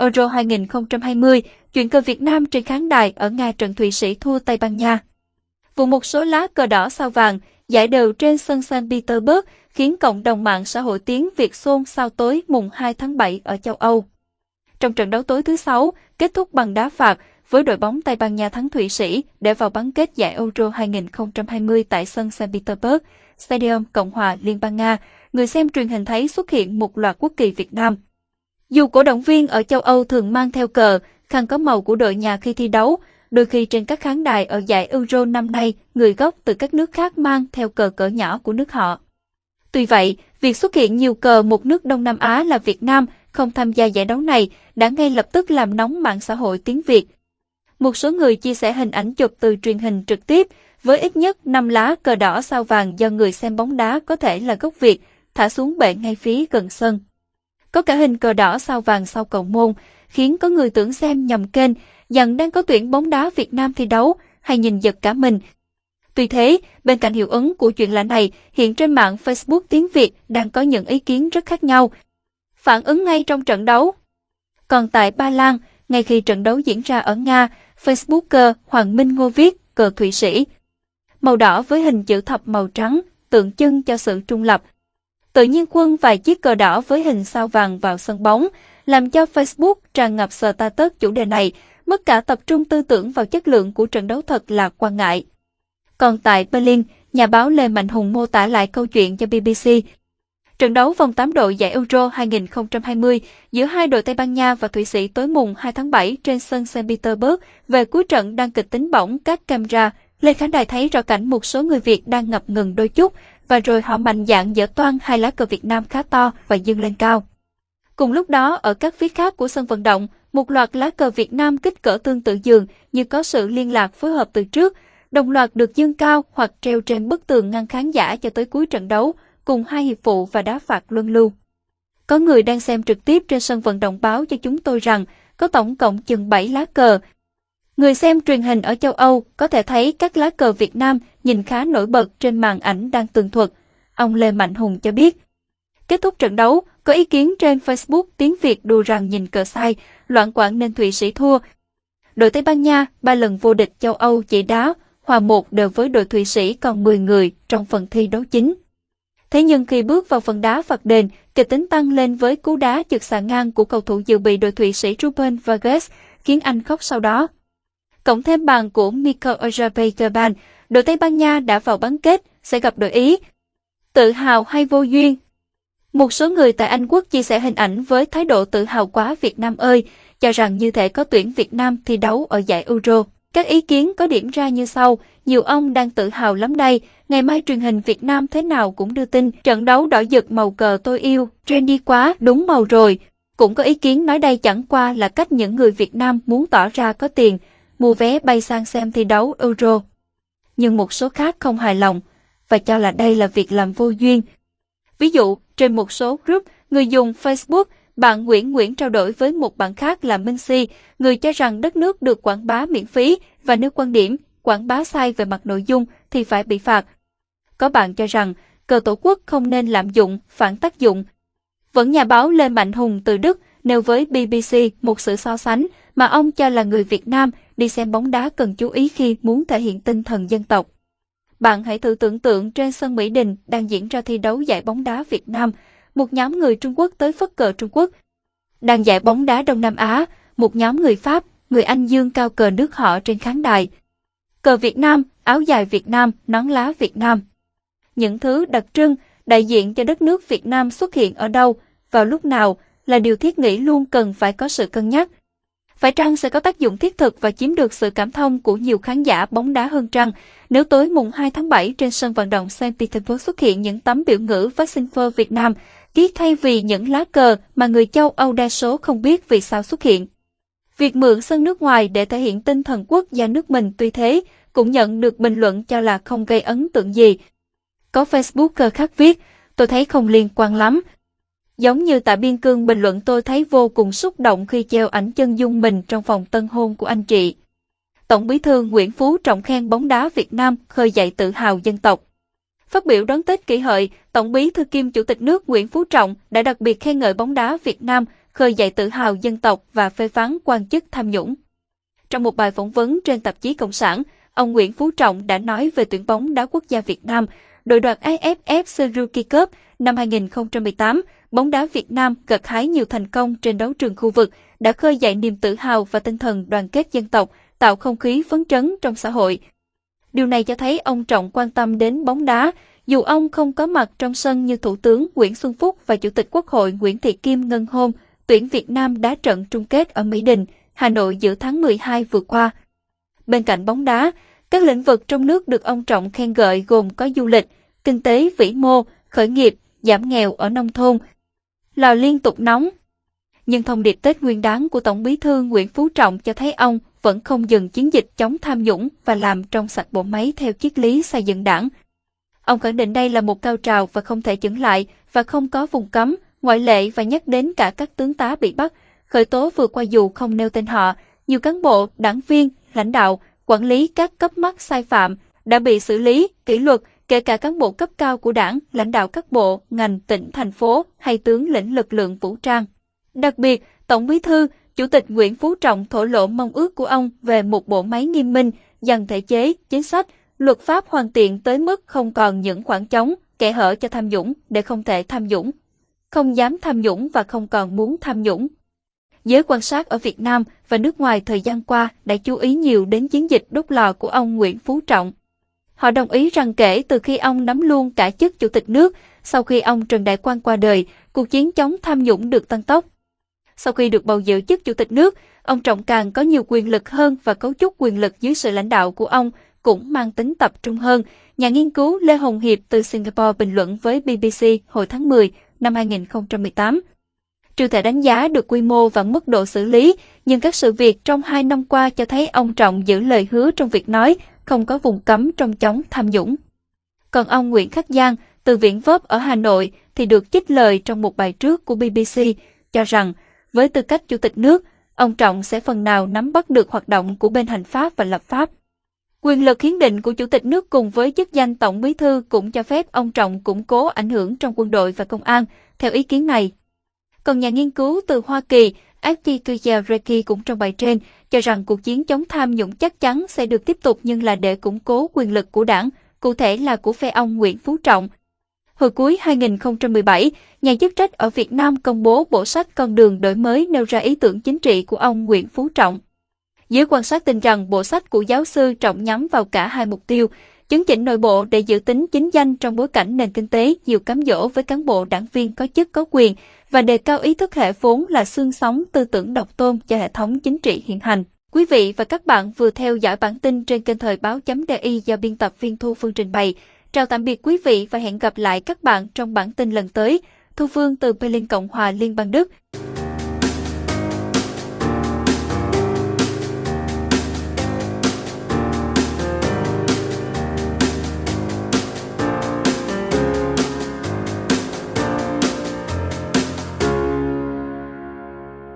Euro 2020, chuyện cờ Việt Nam trên khán đài ở Nga trận Thụy Sĩ thua Tây Ban Nha. Vụ một số lá cờ đỏ sao vàng, giải đều trên sân St. Petersburg khiến cộng đồng mạng xã hội tiếng Việt xôn xao tối mùng 2 tháng 7 ở châu Âu. Trong trận đấu tối thứ sáu kết thúc bằng đá phạt, với đội bóng Tây Ban Nha thắng Thụy Sĩ để vào bán kết giải Euro 2020 tại sân St. Petersburg, Stadium Cộng hòa Liên bang Nga, người xem truyền hình thấy xuất hiện một loạt quốc kỳ Việt Nam. Dù cổ động viên ở châu Âu thường mang theo cờ, khăn có màu của đội nhà khi thi đấu, đôi khi trên các khán đài ở giải Euro năm nay, người gốc từ các nước khác mang theo cờ cỡ nhỏ của nước họ. Tuy vậy, việc xuất hiện nhiều cờ một nước Đông Nam Á là Việt Nam không tham gia giải đấu này đã ngay lập tức làm nóng mạng xã hội tiếng Việt. Một số người chia sẻ hình ảnh chụp từ truyền hình trực tiếp với ít nhất 5 lá cờ đỏ sao vàng do người xem bóng đá có thể là gốc Việt, thả xuống bệ ngay phía gần sân. Có cả hình cờ đỏ sao vàng sau cầu môn, khiến có người tưởng xem nhầm kênh dặn đang có tuyển bóng đá Việt Nam thi đấu hay nhìn giật cả mình. Tuy thế, bên cạnh hiệu ứng của chuyện lạ này, hiện trên mạng Facebook tiếng Việt đang có những ý kiến rất khác nhau. Phản ứng ngay trong trận đấu. Còn tại Ba Lan, ngay khi trận đấu diễn ra ở Nga, Facebooker Hoàng Minh Ngô viết cờ Thụy Sĩ. Màu đỏ với hình chữ thập màu trắng, tượng trưng cho sự trung lập. Tự nhiên quân vài chiếc cờ đỏ với hình sao vàng vào sân bóng, làm cho Facebook tràn ngập status chủ đề này, mất cả tập trung tư tưởng vào chất lượng của trận đấu thật là quan ngại. Còn tại Berlin, nhà báo Lê Mạnh Hùng mô tả lại câu chuyện cho BBC. Trận đấu vòng 8 đội giải Euro 2020 giữa hai đội Tây Ban Nha và Thụy Sĩ tối mùng 2 tháng 7 trên sân St. Petersburg về cuối trận đang kịch tính bỏng các camera. Lê khán đài thấy rõ cảnh một số người Việt đang ngập ngừng đôi chút và rồi họ mạnh dạn dỡ toan hai lá cờ Việt Nam khá to và dâng lên cao. Cùng lúc đó, ở các phía khác của sân vận động, một loạt lá cờ Việt Nam kích cỡ tương tự dường như có sự liên lạc phối hợp từ trước, đồng loạt được dương cao hoặc treo trên bức tường ngăn khán giả cho tới cuối trận đấu, cùng hai hiệp phụ và đá phạt luân lưu. Có người đang xem trực tiếp trên sân vận động báo cho chúng tôi rằng có tổng cộng chừng 7 lá cờ. Người xem truyền hình ở châu Âu có thể thấy các lá cờ Việt Nam nhìn khá nổi bật trên màn ảnh đang tường thuật. Ông Lê Mạnh Hùng cho biết. Kết thúc trận đấu, có ý kiến trên Facebook tiếng Việt đùa rằng nhìn cờ sai, loạn quảng nên Thụy Sĩ thua. Đội Tây Ban Nha ba lần vô địch châu Âu chỉ đá, hòa một đều với đội Thụy Sĩ còn 10 người trong phần thi đấu chính. Thế nhưng khi bước vào phần đá phạt đền, kịch tính tăng lên với cú đá trực xà ngang của cầu thủ dự bị đội Thụy Sĩ Ruben Vargas, khiến anh khóc sau đó. Cộng thêm bàn của Mikel Oyarzabal, đội Tây Ban Nha đã vào bán kết, sẽ gặp đội Ý. Tự hào hay vô duyên, một số người tại Anh Quốc chia sẻ hình ảnh với thái độ tự hào quá Việt Nam ơi, cho rằng như thể có tuyển Việt Nam thi đấu ở giải Euro. Các ý kiến có điểm ra như sau, nhiều ông đang tự hào lắm đây, ngày mai truyền hình Việt Nam thế nào cũng đưa tin, trận đấu đỏ giật màu cờ tôi yêu, trendy quá, đúng màu rồi. Cũng có ý kiến nói đây chẳng qua là cách những người Việt Nam muốn tỏ ra có tiền, mua vé bay sang xem thi đấu Euro. Nhưng một số khác không hài lòng, và cho là đây là việc làm vô duyên. Ví dụ, trên một số group, người dùng Facebook, bạn Nguyễn Nguyễn trao đổi với một bạn khác là Minh Si, người cho rằng đất nước được quảng bá miễn phí và nếu quan điểm quảng bá sai về mặt nội dung thì phải bị phạt. Có bạn cho rằng cờ tổ quốc không nên lạm dụng, phản tác dụng. Vẫn nhà báo Lê Mạnh Hùng từ Đức nêu với BBC một sự so sánh mà ông cho là người Việt Nam đi xem bóng đá cần chú ý khi muốn thể hiện tinh thần dân tộc. Bạn hãy thử tưởng tượng trên sân Mỹ Đình đang diễn ra thi đấu giải bóng đá Việt Nam, một nhóm người Trung Quốc tới phất cờ Trung Quốc. Đang giải bóng đá Đông Nam Á, một nhóm người Pháp, người Anh dương cao cờ nước họ trên khán đài. Cờ Việt Nam, áo dài Việt Nam, nón lá Việt Nam. Những thứ đặc trưng, đại diện cho đất nước Việt Nam xuất hiện ở đâu, vào lúc nào là điều thiết nghĩ luôn cần phải có sự cân nhắc. Phải chăng sẽ có tác dụng thiết thực và chiếm được sự cảm thông của nhiều khán giả bóng đá hơn trăng nếu tối mùng 2 tháng 7 trên sân vận động Saint Petersburg xuất hiện những tấm biểu ngữ Vaccine Việt Nam, ký thay vì những lá cờ mà người châu Âu đa số không biết vì sao xuất hiện. Việc mượn sân nước ngoài để thể hiện tinh thần quốc gia nước mình tuy thế, cũng nhận được bình luận cho là không gây ấn tượng gì. Có Facebooker khác viết, tôi thấy không liên quan lắm, Giống như tại Biên Cương bình luận tôi thấy vô cùng xúc động khi treo ảnh chân dung mình trong phòng tân hôn của anh chị. Tổng bí thư Nguyễn Phú Trọng khen bóng đá Việt Nam khơi dậy tự hào dân tộc. Phát biểu đón Tết kỷ hợi, Tổng bí thư kiêm Chủ tịch nước Nguyễn Phú Trọng đã đặc biệt khen ngợi bóng đá Việt Nam khơi khơi dậy tự hào dân tộc và phê phán quan chức tham nhũng. Trong một bài phỏng vấn trên tạp chí Cộng sản, ông Nguyễn Phú Trọng đã nói về tuyển bóng đá quốc gia Việt Nam, đội đoạt AFF Suzuki Cup năm 2018, bóng đá Việt Nam gặt hái nhiều thành công trên đấu trường khu vực, đã khơi dậy niềm tự hào và tinh thần đoàn kết dân tộc, tạo không khí phấn chấn trong xã hội. Điều này cho thấy ông Trọng quan tâm đến bóng đá, dù ông không có mặt trong sân như Thủ tướng Nguyễn Xuân Phúc và Chủ tịch Quốc hội Nguyễn Thị Kim ngân hôm tuyển Việt Nam đá trận chung kết ở Mỹ Đình, Hà Nội giữa tháng 12 vừa qua. Bên cạnh bóng đá, các lĩnh vực trong nước được ông Trọng khen gợi gồm có du lịch, kinh tế vĩ mô, khởi nghiệp, giảm nghèo ở nông thôn. Lò liên tục nóng. Nhưng thông điệp Tết Nguyên đán của Tổng bí thư Nguyễn Phú Trọng cho thấy ông vẫn không dừng chiến dịch chống tham nhũng và làm trong sạch bộ máy theo triết lý xây dựng đảng. Ông khẳng định đây là một cao trào và không thể chững lại và không có vùng cấm, ngoại lệ và nhắc đến cả các tướng tá bị bắt, khởi tố vừa qua dù không nêu tên họ, nhiều cán bộ, đảng viên, lãnh đạo, quản lý các cấp mắc sai phạm đã bị xử lý, kỷ luật, kể cả cán bộ cấp cao của đảng, lãnh đạo các bộ, ngành, tỉnh, thành phố hay tướng lĩnh lực lượng vũ trang. Đặc biệt, Tổng bí thư, Chủ tịch Nguyễn Phú Trọng thổ lộ mong ước của ông về một bộ máy nghiêm minh, dần thể chế, chính sách, luật pháp hoàn thiện tới mức không còn những khoảng trống, kẻ hở cho tham nhũng để không thể tham nhũng. Không dám tham nhũng và không còn muốn tham nhũng. Giới quan sát ở Việt Nam và nước ngoài thời gian qua đã chú ý nhiều đến chiến dịch đốt lò của ông Nguyễn Phú Trọng. Họ đồng ý rằng kể từ khi ông nắm luôn cả chức chủ tịch nước, sau khi ông Trần Đại Quang qua đời, cuộc chiến chống tham nhũng được tăng tốc. Sau khi được bầu giữ chức chủ tịch nước, ông Trọng càng có nhiều quyền lực hơn và cấu trúc quyền lực dưới sự lãnh đạo của ông cũng mang tính tập trung hơn. Nhà nghiên cứu Lê Hồng Hiệp từ Singapore bình luận với BBC hồi tháng 10 năm 2018. Chưa thể đánh giá được quy mô và mức độ xử lý, nhưng các sự việc trong hai năm qua cho thấy ông Trọng giữ lời hứa trong việc nói không có vùng cấm trong chống tham nhũng. Còn ông Nguyễn Khắc Giang từ Viện Vớp ở Hà Nội thì được trích lời trong một bài trước của BBC cho rằng với tư cách chủ tịch nước, ông Trọng sẽ phần nào nắm bắt được hoạt động của bên hành pháp và lập pháp. Quyền lực hiến định của chủ tịch nước cùng với chức danh tổng bí thư cũng cho phép ông Trọng củng cố ảnh hưởng trong quân đội và công an, theo ý kiến này. Còn nhà nghiên cứu từ Hoa Kỳ, Akikuya Reki cũng trong bài trên cho rằng cuộc chiến chống tham nhũng chắc chắn sẽ được tiếp tục nhưng là để củng cố quyền lực của đảng, cụ thể là của phe ông Nguyễn Phú Trọng. Hồi cuối 2017, nhà chức trách ở Việt Nam công bố bộ sách Con đường đổi mới nêu ra ý tưởng chính trị của ông Nguyễn Phú Trọng. Giới quan sát tin rằng bộ sách của giáo sư Trọng nhắm vào cả hai mục tiêu, chấn chỉnh nội bộ để giữ tính chính danh trong bối cảnh nền kinh tế nhiều cám dỗ với cán bộ đảng viên có chức có quyền và đề cao ý thức hệ vốn là xương sống tư tưởng độc tôn cho hệ thống chính trị hiện hành. Quý vị và các bạn vừa theo dõi bản tin trên kênh thời báo.di do biên tập viên Thu Phương trình bày. Chào tạm biệt quý vị và hẹn gặp lại các bạn trong bản tin lần tới. Thu Phương từ Berlin Cộng hòa Liên bang Đức.